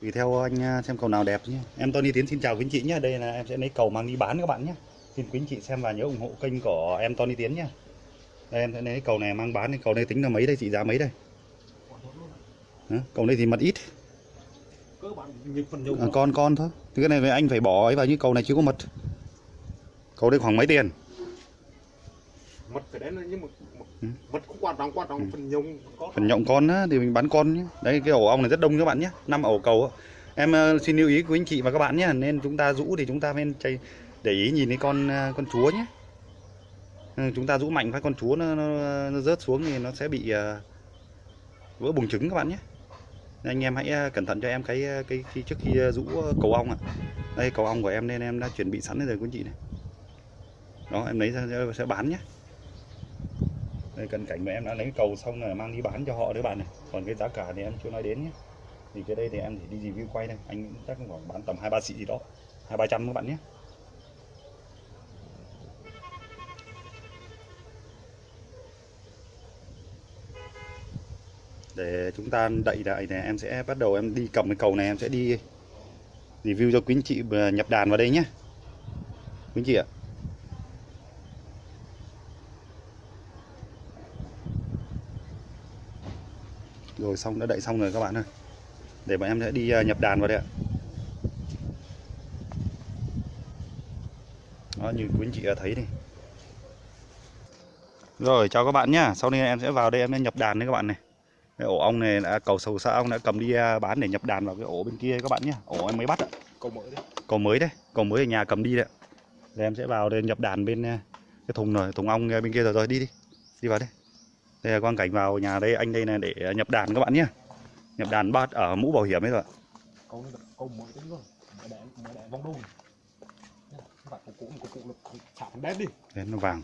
tùy theo anh à, xem cầu nào đẹp nhé. Em Tony Tiến xin chào quý anh chị nhé. Đây là em sẽ lấy cầu mang đi bán các bạn nhé. Xin quý anh chị xem và nhớ ủng hộ kênh của em Tony Tiến nhé. Đây em sẽ lấy cầu này mang bán. Cầu này tính là mấy đây trị giá mấy đây? Cầu này thì mật ít. À, con con thôi. Thì cái này anh phải bỏ ấy vào như cầu này chưa có mật. Cầu đây khoảng mấy tiền? Mật phải đến nhưng mà Ừ. cũng quan trọng quan trọng Ừ. phần nhung có phần nhộng con á, thì mình bán con nhé. Đây cái ổ ong này rất đông các bạn nhé. Năm ổ cầu em ờ, xin lưu ý quý anh chị và các bạn nhé nên chúng ta rũ thì chúng ta nên chạy để ý nhìn cái con ờ, con chúa nhé. Ừ, chúng ta rũ mạnh phát con chúa nó, nó, nó rớt xuống thì nó sẽ bị ờ, vỡ buồng trứng các bạn nhé. Nên anh em hãy cẩn thận cho em cái cái khi trước khi rũ cầu ong ạ. Đây cầu ong của em nên em đã chuẩn bị sẵn rồi quý anh chị này. Đó em lấy ra sẽ bán nhé đây cận cảnh mà em đã lấy cầu xong là mang đi bán cho họ đấy bạn này. Còn cái giá cả thì em chưa nói đến nhé. Thì cái đây thì em chỉ đi review quay đây. Anh chắc khoảng bán tầm hai ba xị gì đó. Hai ba trăm các bạn nhé. Để chúng ta đậy lại này, em sẽ bắt đầu em đi cầm cái cầu này, em sẽ đi review cho quý anh chị à, nhập đàn vào đây nhé. Quý anh chị ạ. Rồi xong đã đậy xong rồi các bạn ơi. Để bọn em sẽ đi ờ, nhập đàn vào đây ạ. Đó như quý anh chị đã thấy đi rồi chào các bạn nhá. Sau đây em sẽ vào đây em sẽ nhập đàn đấy các bạn này. Cái ổ ong này đã cầu sầu sa ong đã cầm đi ờ, bán để nhập đàn vào cái ổ bên kia các bạn nhé ổ em mới bắt ạ. Cầu mở đấy. Cầu mới đấy. Cầu mới ở nhà cầm đi đấy. Đây em sẽ vào đây nhập đàn bên ờ, cái thùng rồi thùng ong bên kia. Rồi rồi đi đi. Đi vào đây đây là quang cảnh vào nhà đây anh đây là để nhập đàn các bạn nhé. Nhập đàn bắt ở mũ bảo hiểm ấy rồi. Đấy rồi đôi các bạn cầu cũ cầu cũ là phần đen đi. Đây, nó vàng.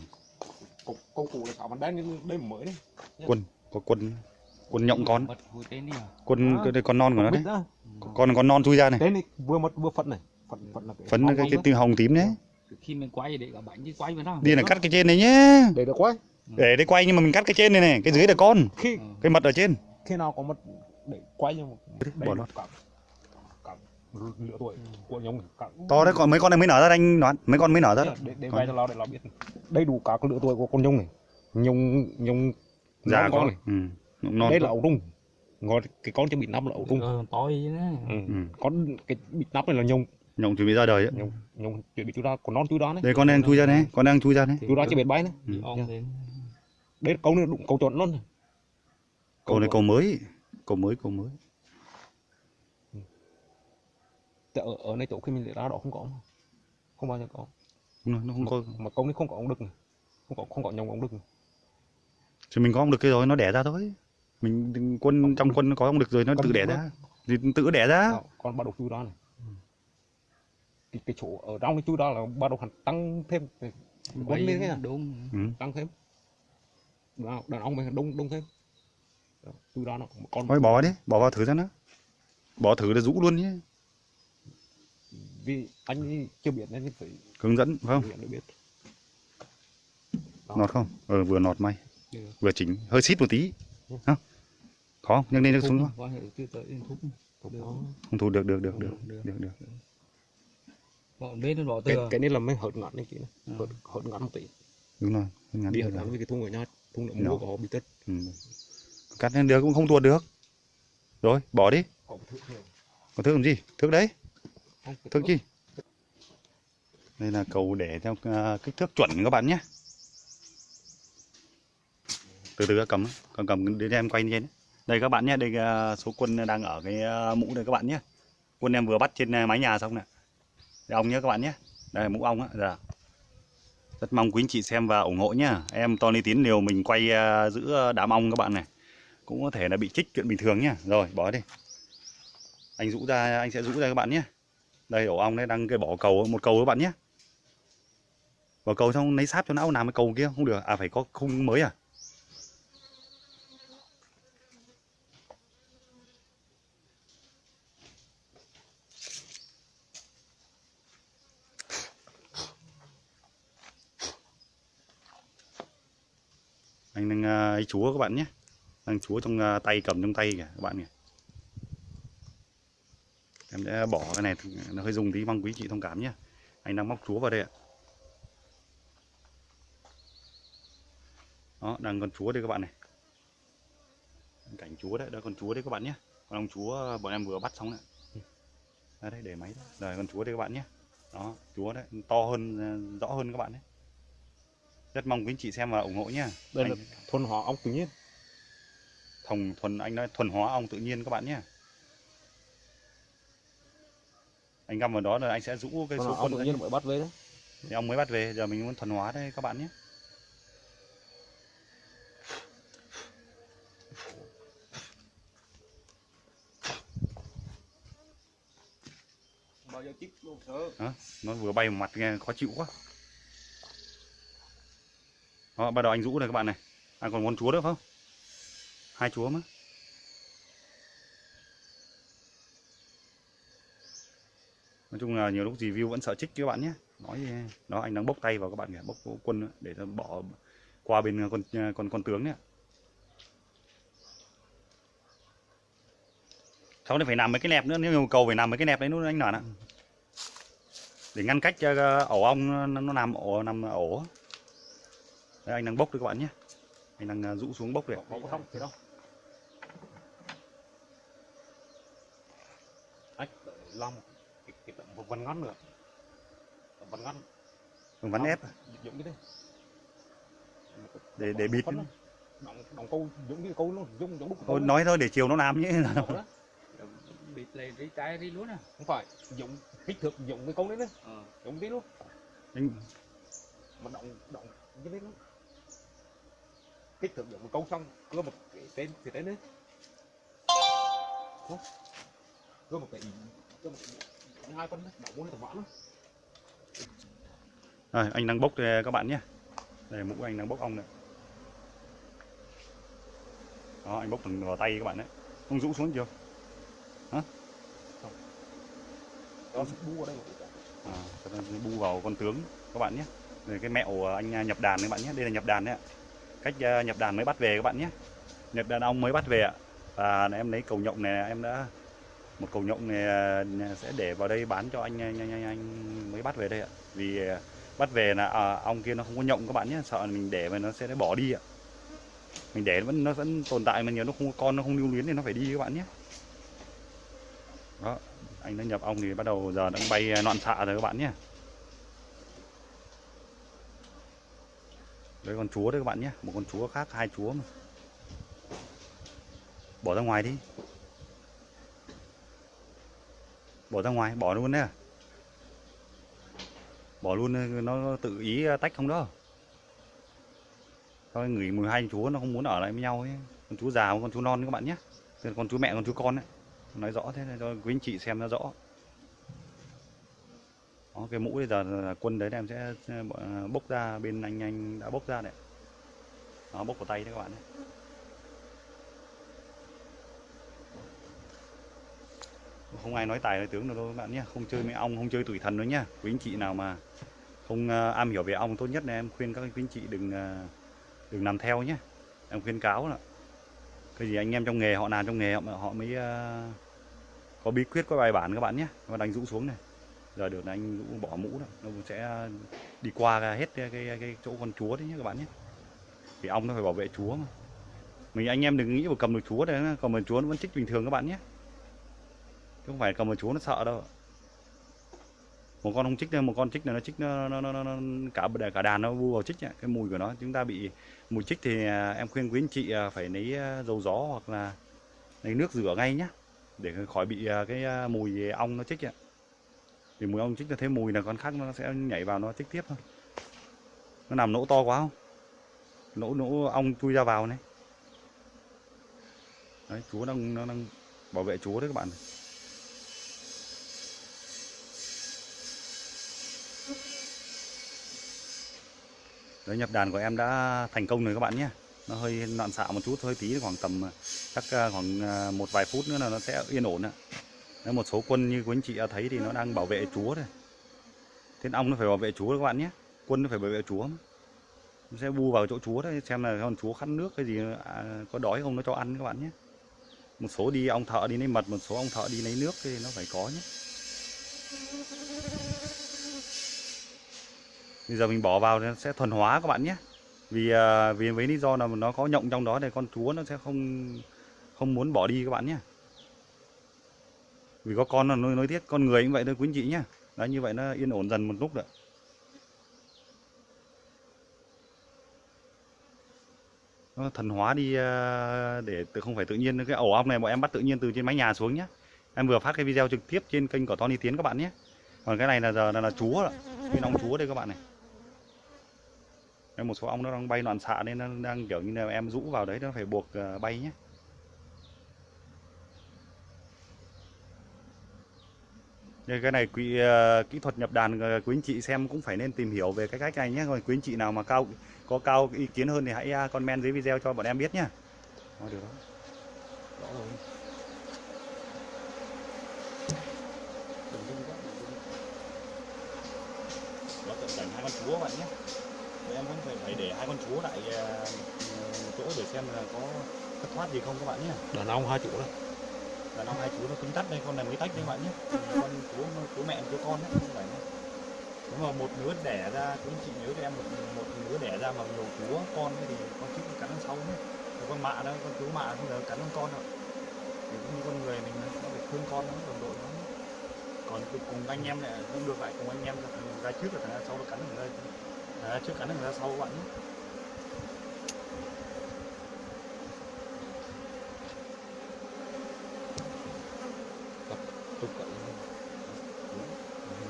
Cầu cầu cũ là xả phần đen nhưng đây mở đấy quân có quân quân nhộng con. Đi à? Quân À. cái đây con non của nó đấy. con con non chui ra này. Tên này vừa mất vừa phận này. Phận phận là cái phấn cái cái hồng tím đấy. Khi mình quay để cả bánh chứ quay vào đó đi là cắt cái trên này nhé. Để được quay để đây quay nhưng mà mình cắt cái trên này này cái dưới là con. Khi cái mật ở trên. khi nào có mất để quay nhưng mà bỏ đây nó. cả cả lửa tuổi của nhung cả to đấy còn mấy con này mới nở ra anh đoán. Mấy con mới nở ra đó. để để vay cho nó để nó biết. Đầy đủ các lứa tuổi của con nhung này. Nhung nhung già con này. Ừ. non đây là ấu trung ngồi cái con chưa bị nắp là ấu trung ờ, tối đấy ừ. Ừ. con cái bị nắp này là nhung nhộng chuẩn bị ra đời ấy. nhung nhung chuẩn bị chú ra. Còn non chú đó đấy đây con đang chui ra đấy con đang chui ra đấy chú đó chỉ biết bay đấy Ông đây câu này đụng câu chuẩn luôn cầu này cầu mới cầu mới cầu mới. Tại ở ở này chỗ khi mình để ra đó không có mà. không bao giờ có. Rồi, nó không có. mà câu này không có ống đực này. Không có không có nhông ống đực này. thì mình có ông được cái rồi nó đẻ ra thôi. Mình quân trong quân nó có ông được rồi nó Con tự đẻ ra. Thì tự đẻ ra. Đó, còn bắt đầu chú đó này. Cái, cái chỗ ở trong cái chú đó là bắt đầu hẳn tăng thêm. Quân lên cái à, đúng ừ. tăng thêm đàn, đàn ông mình đông đông thêm. Đó, chú đó nó còn thôi bỏ đi bỏ vào thử ra nó bỏ thử là rũ luôn nhé. Vì anh chưa biết nên phải hướng dẫn phải không? Biết. Đó. nọt không? Ờ vừa nọt may. Được. vừa chỉnh hơi xít một tí. Ừ. không khó nhấc lên nhấc xuống không được không thu được được được được được được. được bọn bên nó bỏ cái, từ cái này là mới hợt ngắn này chị này Ừ. hợt, hợt ngắn một tí. Đúng rồi ngắn đi được hợt ngắn với cái thùng ở nhà lượng Nhỏ. mua họ bị tất ừ. cắt lên được cũng không tuột được. Rồi bỏ đi. Có thước làm gì? Thước đấy. Không thước chi? Đây là cầu để theo à, kích thước chuẩn các bạn nhé. Từ từ cầm cầm cầm đến em quay lên. Đây các bạn nhé đây à, số quân đang ở cái à, mũ đây các bạn nhé. Quân em vừa bắt trên mái nhà xong nè. Ong nhé các bạn nhé. Đây mũ ong á dạ rất mong quý anh chị xem và ủng hộ nhá. Em Tony Tiến liều mình quay à, giữ à, đám ong các bạn này. Cũng có thể là bị chích chuyện bình thường nhá. Rồi bỏ đi. Anh rũ ra anh sẽ rũ ra các bạn nhé đây ổ ong đấy đang cái bỏ cầu một cầu các bạn nhé bỏ cầu xong lấy sáp cho não làm cái cầu kia không được. À phải có khung mới à? Anh đang à, ấy chúa các bạn nhé. Đang chúa trong à, tay cầm trong tay kìa các bạn kìa. Em sẽ bỏ cái này nó hơi dùng tí mong quý chị thông cảm nhé. Anh đang móc chúa vào đây ạ. Đó đang con chúa đây các bạn này. Cảnh chúa đấy đó con chúa đấy các bạn nhé. Con ông chúa à, bọn em vừa bắt xong đấy. Đây, đấy để máy. Đấy. rồi con chúa đây các bạn nhé. Đó chúa đấy to hơn rõ hơn các bạn đấy rất mong quý anh chị xem và ủng hộ nhé đây anh, là thuần hóa ong tự nhiên. Thuần thuần anh nói thuần hóa ong tự nhiên các bạn nhé anh găm vào đó là anh sẽ rũ cái thuần số quân tự nhiên mới bắt về đấy. Thì ông mới bắt về giờ mình muốn thuần hóa đây các bạn nhé. Bao giờ chích luôn đó, nó vừa bay vào mặt nghe khó chịu quá đó, bắt đầu anh rũ này các bạn này. À còn con chúa nữa không? Hai chúa mà. Nói chung là nhiều lúc review vẫn sợ trích các bạn nhé. Nói đó anh đang bốc tay vào các bạn kìa bốc quân để bỏ qua bên à, con à, con con tướng đấy sau này phải làm mấy cái nẹp nữa nếu yêu cầu phải làm mấy cái nẹp đấy nữa anh nói ạ. Để ngăn cách cho à, ổ ong nó, làm ổ nằm ổ đấy, anh đang bốc đấy các bạn nhé. Anh đang ờ, rũ xuống bốc đấy có có không? Thì đâu? Anh làm cái, cái tấm một vần ngắn nữa. Tấm vần ngắn. Vâng, vắn ép giống cái đấy để để bịt đóng đóng câu giống cái câu luôn giống giống đúc thôi nói thôi để chiều nó làm nhé. Bịt lại đi trái đi luôn à. Không phải giống kích thước giống cái câu đấy đấy. Ờ. Giống tí luôn. Anh mà động động cái đấy luôn kích thước giống một câu xong cưa một cái tên thì tên đấy. Cưa một cái cưa một cái hai đấy đậu bốn tầm vãn rồi anh đang bốc đây các bạn nhé. Đây mũ anh đang bốc ong này. Đó anh bốc từng vào tay các bạn đấy. Không rũ xuống chưa? Đó bu vào đây à, bu vào con tướng các bạn nhé. Rồi cái mẹo anh nhập đàn các bạn nhé. Đây là nhập đàn đấy ạ cách ờ, nhập đàn mới bắt về các bạn nhé. Nhập đàn ong mới bắt về ạ. Và em lấy cầu nhộng này em đã một cầu nhộng này ờ, sẽ để vào đây bán cho anh anh, anh, anh, anh mới bắt về đây ạ. Vì ờ, bắt về là à, ong kia nó không có nhộng các bạn nhé sợ mình để mà nó sẽ bỏ đi ạ. Mình để nó vẫn nó vẫn tồn tại mà nhiều nó không có con nó không lưu luyến thì nó phải đi các bạn nhé. Đó anh đã nhập ong thì bắt đầu giờ đang bay loạn xạ rồi các bạn nhé. Đây con chúa đấy các bạn nhé. Một con chúa khác, hai chúa mà. Bỏ ra ngoài đi. Bỏ ra ngoài, bỏ luôn đấy à? Bỏ luôn, nó tự ý à, tách không đó. Thôi, người mười hai chúa nó không muốn ở lại với nhau ấy. Con chúa già con chúa non các bạn nhé. Con chúa mẹ, con chúa con ấy. Nói rõ thế cho quý anh chị xem nó rõ đó, cái mũ bây giờ là quân đấy em sẽ à, bốc ra bên anh anh đã bốc ra đấy. Nó bốc vào tay đấy các bạn đấy. Không ai nói tài nói tướng được đâu các bạn nhé. Không chơi mấy ong không chơi tuổi thần nữa nhá quý anh chị nào mà không uh, am hiểu về ong tốt nhất là em khuyên các quý anh chị đừng uh, đừng làm theo nhé. Em khuyên cáo là cái gì anh em trong nghề họ làm trong nghề họ, họ mới uh, có bí quyết có bài bản các bạn nhé. Và đánh rũ xuống này giờ được là anh rũ bỏ mũ rồi, nó cũng sẽ đi qua hết cái, cái, cái chỗ con chúa đấy nhé các bạn nhé. Vì ong nó phải bảo vệ chúa mà. Mình anh em đừng nghĩ vào cầm được chúa đấy cầm được chúa nó vẫn chích bình thường các bạn nhé. Chứ không phải cầm được chúa nó sợ đâu một con không chích đâu một con chích này nó chích nó, nó, nó, nó, nó cả cả đàn nó bu vào chích nhỉ? cái mùi của nó. Chúng ta bị mùi chích thì à, em khuyên quý anh chị à, phải lấy à, dầu gió hoặc là lấy nước rửa ngay nhá để khỏi bị cái mùi ong nó chích ạ vì mùi ong chích là thấy mùi là con khác nó sẽ nhảy vào nó chích tiếp thôi. Nó làm nỗ to quá không? Nỗ nỗ ong chui ra vào này. Đấy, chúa đang, nó đang bảo vệ chúa đấy các bạn đấy, nhập đàn của em đã thành công rồi các bạn nhé. Nó hơi loạn xạ một chút, hơi tí, khoảng tầm à, chắc à, khoảng à, một vài phút nữa là nó sẽ yên ổn ạ. Đấy, một số quân như quý anh chị đã thấy thì nó đang bảo vệ chúa thôi, thế ong nó phải bảo vệ chúa các bạn nhé. Quân nó phải bảo vệ chúa mà. nó sẽ bu vào chỗ chúa đấy xem là con chúa khát nước cái gì à, có đói không nó cho ăn các bạn nhé. Một số đi ong thợ đi lấy mật một số ong thợ đi lấy nước thì nó phải có nhé. Bây giờ mình bỏ vào nó sẽ thuần hóa các bạn nhé. Vì à, vì với lý do là nó có nhộng trong đó thì con chúa nó sẽ không không muốn bỏ đi các bạn nhé vì có con là nuôi nói tiết con người cũng vậy thôi quý anh chị nhé đấy như vậy nó yên ổn dần một lúc rồi. Nó thần hóa đi à, để tự không phải tự nhiên cái ổ ong này bọn em bắt tự nhiên từ trên mái nhà xuống nhé em vừa phát cái video trực tiếp trên kênh của Tony Tiến các bạn nhé. Còn cái này là giờ là, là chúa rồi cái ong chúa đây các bạn này. Em một số ong nó đang bay loạn xạ nên nó đang kiểu như là em rũ vào đấy nó phải buộc à, bay nhé. Đây, cái này quý, ờ, kỹ thuật nhập đàn ờ, quý anh chị xem cũng phải nên tìm hiểu về cái cách này nhé. Rồi quý anh chị nào mà cao có cao ý kiến hơn thì hãy ờ, comment dưới video cho bọn em biết nhé. Đó, được đó. rõ rồi. Đó cận cảnh hai con chúa các bạn nhé. Rồi em vẫn phải phải để hai con chúa lại một chỗ để xem là có thất thoát gì không các bạn nhé. đàn ông hai chủ đó là năm hai chú nó cứng tắt đây, con này mới tách đấy các bạn nhé. Ừ, con chú chú mẹ chú con đấy, không phải nhé. Nếu mà một nứa đẻ ra, chú anh chị nhớ cho em một một nứa đẻ ra mà nhiều chú con thì con chú cắn đằng sau nhé. Con mạ đó, con chú mạ không giờ cắn con con đâu. Thì cũng như con người mình nó phải thương con nó, đồng đội nó. Còn cùng anh em này cũng được lại cùng anh em ra, trước là thằng ra sau nó cắn thằng thằng ra trước cắn thằng ra sau các bạn nhé. tục cậy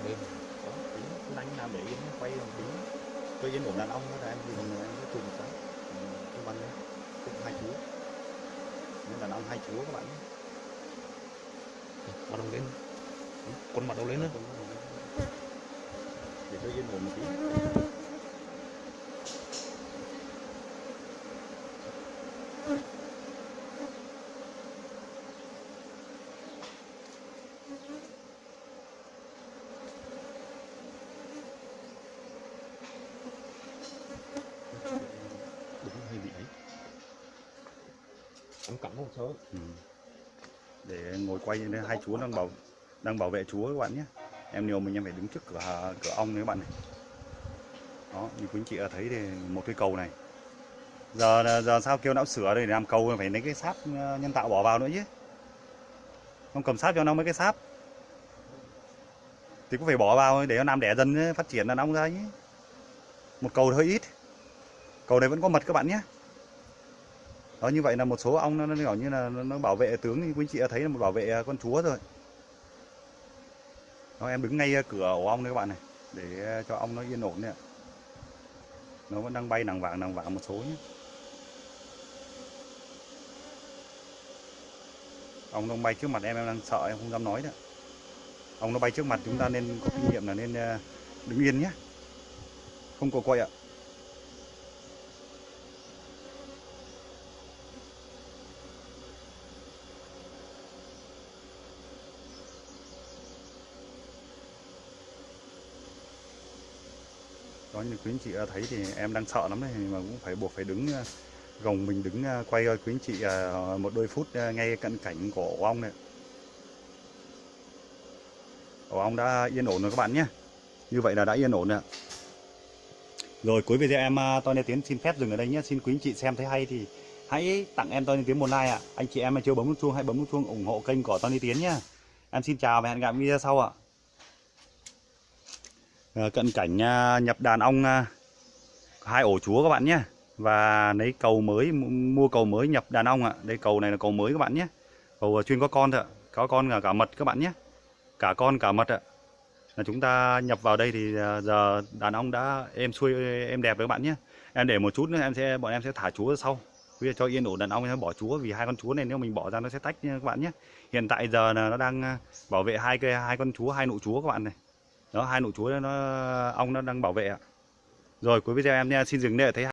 đêm Đó, tí cứ đánh làm để yên nhé, quay một tí. Yên ổn đàn ông đó là em thì mình em chùm một cái. Bắn đấy, cũng hai chú. Nên đàn ông hai chú các bạn bắt đầu lên. Con bắt đầu lên nữa. Để tôi yên ổn một tí đúng hơi bị ấy em cắm một số. Ừ. để ngồi quay nên hai chú đang bảo đang bảo vệ chú các bạn nhé. Em nhiều mình, em phải đứng trước cửa cửa ong này các bạn này. Đó, như quý anh chị đã thấy thì một cái cầu này. Giờ giờ sao kêu não sửa đây, để làm cầu phải lấy cái sáp ờ, nhân tạo bỏ vào nữa chứ. Không cầm sáp cho nó mấy cái sáp. Thì cũng phải bỏ vào để nó làm đẻ dần, phát triển là nóng ra nhé một cầu hơi ít. Cầu này vẫn có mật, các bạn nhé đó như vậy là một số ong nó, nó kiểu như là nó, nó bảo vệ tướng như quý anh chị đã thấy là một bảo vệ à, con chúa rồi. Đó em đứng ngay à, cửa ổ ong đấy các bạn này để à, cho ong nó yên ổn đấy ạ. Nó vẫn đang bay nàng vàng nàng vàng một số nhé. Ong nó bay trước mặt em em đang sợ em không dám nói đấy ong nó bay trước mặt chúng ta nên có kinh nghiệm là nên đứng yên nhé. Không có quay ạ. Như quý anh chị đã thấy thì em đang sợ lắm đấy mà cũng phải buộc phải đứng ờ, gồng mình đứng ờ, quay quý anh chị ờ, một đôi phút ngay cận cảnh của ổ ong này. Ổ ong đã yên ổn rồi các bạn nhé. Như vậy là đã yên ổn rồi ạ. rồi, cuối video em Tony Tiến xin phép dừng ở đây nhé. Xin quý anh chị xem thấy hay thì hãy tặng em Tony Tiến một like ạ. Anh chị em mà chưa bấm nút chuông, hãy bấm nút chuông ủng hộ kênh của Tony Tiến nhé. Em xin chào và hẹn gặp video sau ạ. Ờ, cận cảnh à, nhập đàn ong à, hai ổ chúa các bạn nhé. Và lấy cầu mới mua cầu mới nhập đàn ong ạ. Đây, cầu này là cầu mới các bạn nhé. Cầu à, chuyên có con thôi ạ. Có con cả cả mật các bạn nhé. Cả con, cả mật ạ. Là chúng ta nhập vào đây thì giờ đàn ong đã em xuôi em đẹp rồi các bạn nhé. Em để một chút nữa, em sẽ, bọn em sẽ thả chúa sau. Bây giờ cho yên ổn đàn ong, em bỏ chúa vì hai con chúa này nếu mình bỏ ra nó sẽ tách nha các bạn nhé. Hiện tại giờ là nó đang bảo vệ hai cái hai con chúa, hai nụ chúa các bạn này đó, hai nụ chuối nó ong nó đang bảo vệ ạ. Rồi, cuối video em nha xin dừng đây ở thấy